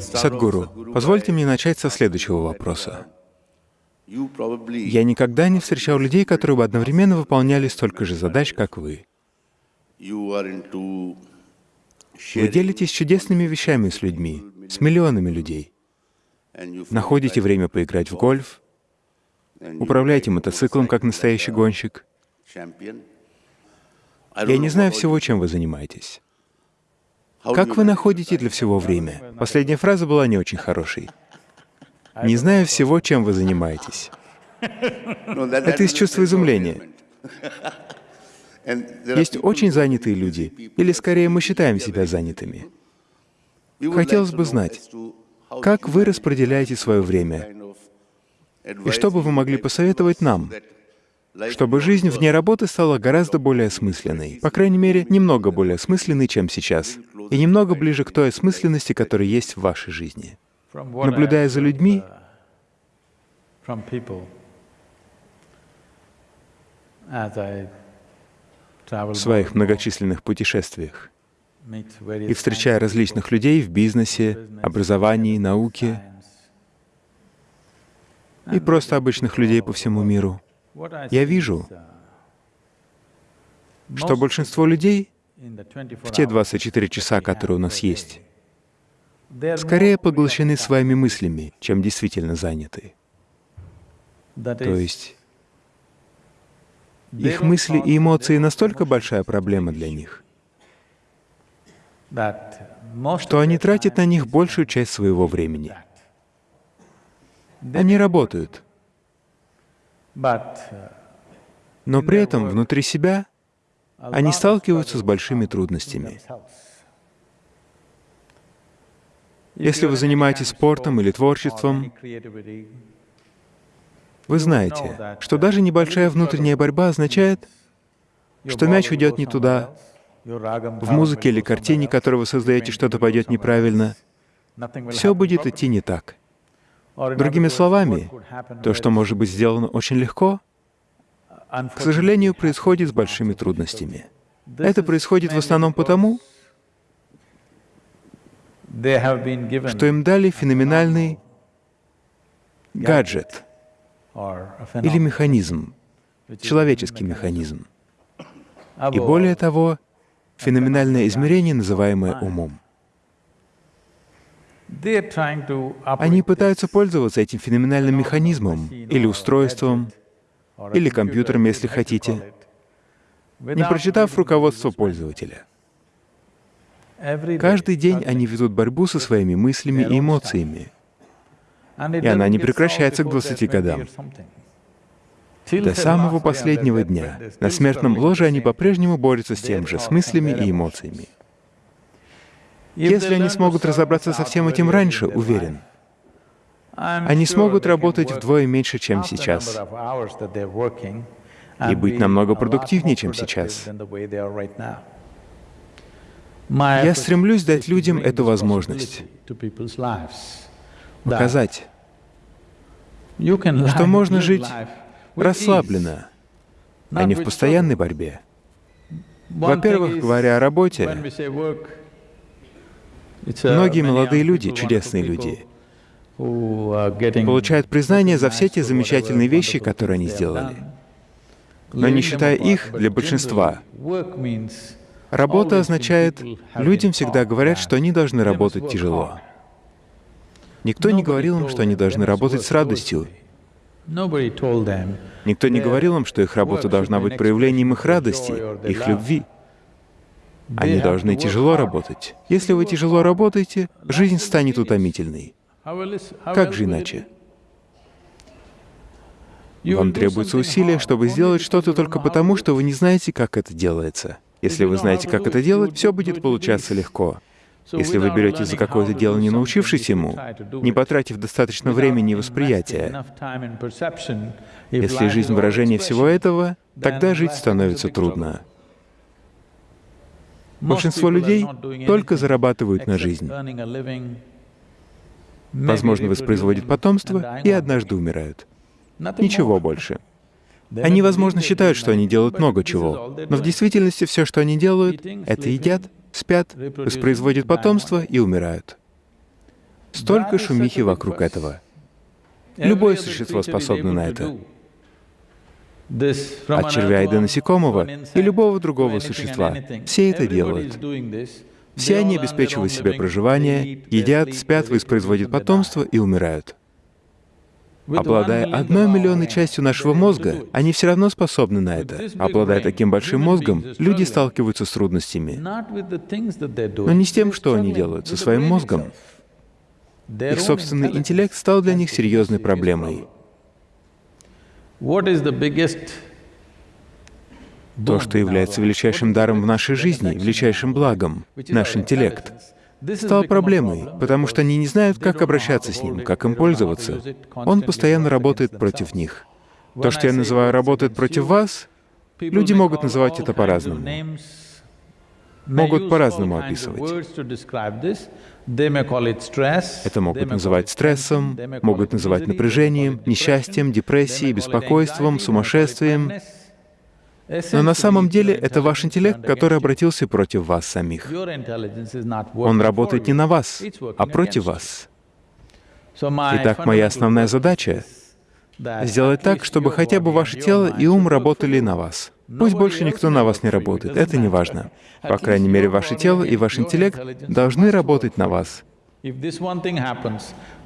Садгуру, позвольте мне начать со следующего вопроса. Я никогда не встречал людей, которые бы одновременно выполняли столько же задач, как вы. Вы делитесь чудесными вещами с людьми, с миллионами людей. Находите время поиграть в гольф, управляете мотоциклом как настоящий гонщик. Я не знаю всего, чем вы занимаетесь. Как вы находите для всего время? Последняя фраза была не очень хорошей. Не знаю всего, чем вы занимаетесь. Это из чувства изумления. Есть очень занятые люди, или скорее мы считаем себя занятыми. Хотелось бы знать, как вы распределяете свое время, и что бы вы могли посоветовать нам, чтобы жизнь вне работы стала гораздо более осмысленной, по крайней мере, немного более осмысленной, чем сейчас, и немного ближе к той осмысленности, которая есть в вашей жизни. Наблюдая за людьми, в своих многочисленных путешествиях и встречая различных людей в бизнесе, образовании, науке и просто обычных людей по всему миру, я вижу, что большинство людей в те 24 часа, которые у нас есть, скорее поглощены своими мыслями, чем действительно заняты. То есть их мысли и эмоции настолько большая проблема для них, что они тратят на них большую часть своего времени. Они работают, но при этом внутри себя они сталкиваются с большими трудностями. Если вы занимаетесь спортом или творчеством, вы знаете, что даже небольшая внутренняя борьба означает, что мяч уйдет не туда, в музыке или картине, которую вы создаете, что-то пойдет неправильно, все будет идти не так. Другими словами, то, что может быть сделано очень легко, к сожалению, происходит с большими трудностями. Это происходит в основном потому, что им дали феноменальный гаджет или механизм, человеческий механизм. И более того, феноменальное измерение, называемое умом. Они пытаются пользоваться этим феноменальным механизмом или устройством, или компьютером, если хотите, не прочитав руководство пользователя. Каждый день они ведут борьбу со своими мыслями и эмоциями, и она не прекращается к 20 годам. До самого последнего дня на смертном ложе они по-прежнему борются с тем же, с мыслями и эмоциями. Если они смогут разобраться со всем этим раньше, уверен, они смогут работать вдвое меньше, чем сейчас, и быть намного продуктивнее, чем сейчас. Я стремлюсь дать людям эту возможность, показать, что можно жить расслабленно, а не в постоянной борьбе. Во-первых, говоря о работе, многие молодые люди, чудесные люди, получают признание за все те замечательные вещи, которые они сделали. Но не считая их, для большинства, работа означает, людям всегда говорят, что они должны работать тяжело. Никто не говорил им, что они должны работать с радостью. Никто не говорил им, что их работа должна быть проявлением их радости, их любви. Они должны тяжело работать. Если вы тяжело работаете, жизнь станет утомительной. Как же иначе? Вам требуется усилие, чтобы сделать что-то только потому, что вы не знаете, как это делается. Если вы знаете, как это делать, все будет получаться легко. Если вы беретесь за какое-то дело, не научившись ему, не потратив достаточно времени и восприятия, если жизнь — выражение всего этого, тогда жить становится трудно. Большинство людей только зарабатывают на жизнь возможно, воспроизводят потомство и однажды умирают. Ничего больше. Они, возможно, считают, что они делают много чего, но в действительности все, что они делают, это едят, спят, воспроизводят потомство и умирают. Столько шумихи вокруг этого. Любое существо способно на это. От червя и до насекомого и любого другого существа. Все это делают. Все они обеспечивают себе проживание, едят, спят, воспроизводят потомство и умирают. Обладая одной миллионной частью нашего мозга, они все равно способны на это. Обладая таким большим мозгом, люди сталкиваются с трудностями. Но не с тем, что они делают, со своим мозгом. Их собственный интеллект стал для них серьезной проблемой. То, что является величайшим даром в нашей жизни, величайшим благом, наш интеллект, стал проблемой, потому что они не знают, как обращаться с ним, как им пользоваться. Он постоянно работает против них. То, что я называю «работает против вас», люди могут называть это по-разному. Могут по-разному описывать. Это могут называть стрессом, могут называть напряжением, несчастьем, депрессией, беспокойством, сумасшествием. Но на самом деле это ваш интеллект, который обратился против вас самих. Он работает не на вас, а против вас. Итак, моя основная задача — сделать так, чтобы хотя бы ваше тело и ум работали на вас. Пусть больше никто на вас не работает, это не важно. По крайней мере, ваше тело и ваш интеллект должны работать на вас.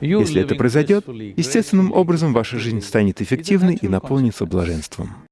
Если это произойдет, естественным образом ваша жизнь станет эффективной и наполнится блаженством.